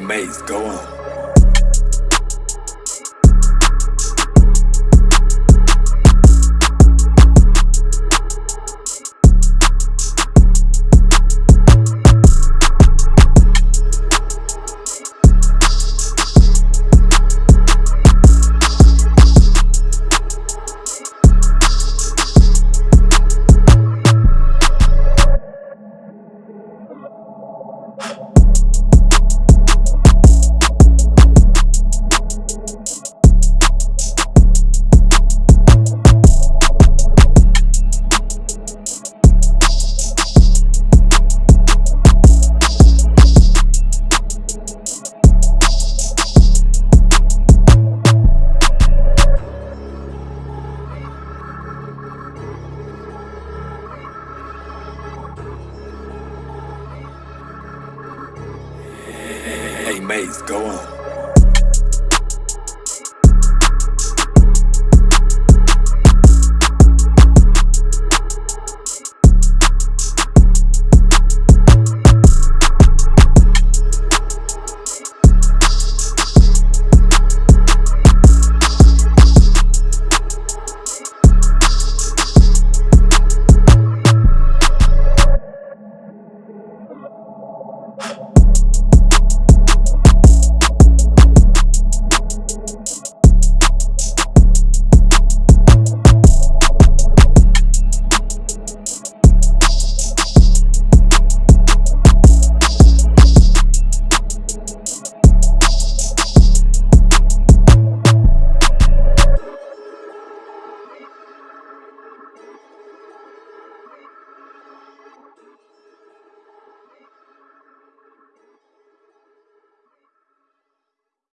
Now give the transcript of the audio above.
mates, go on. mates, go on.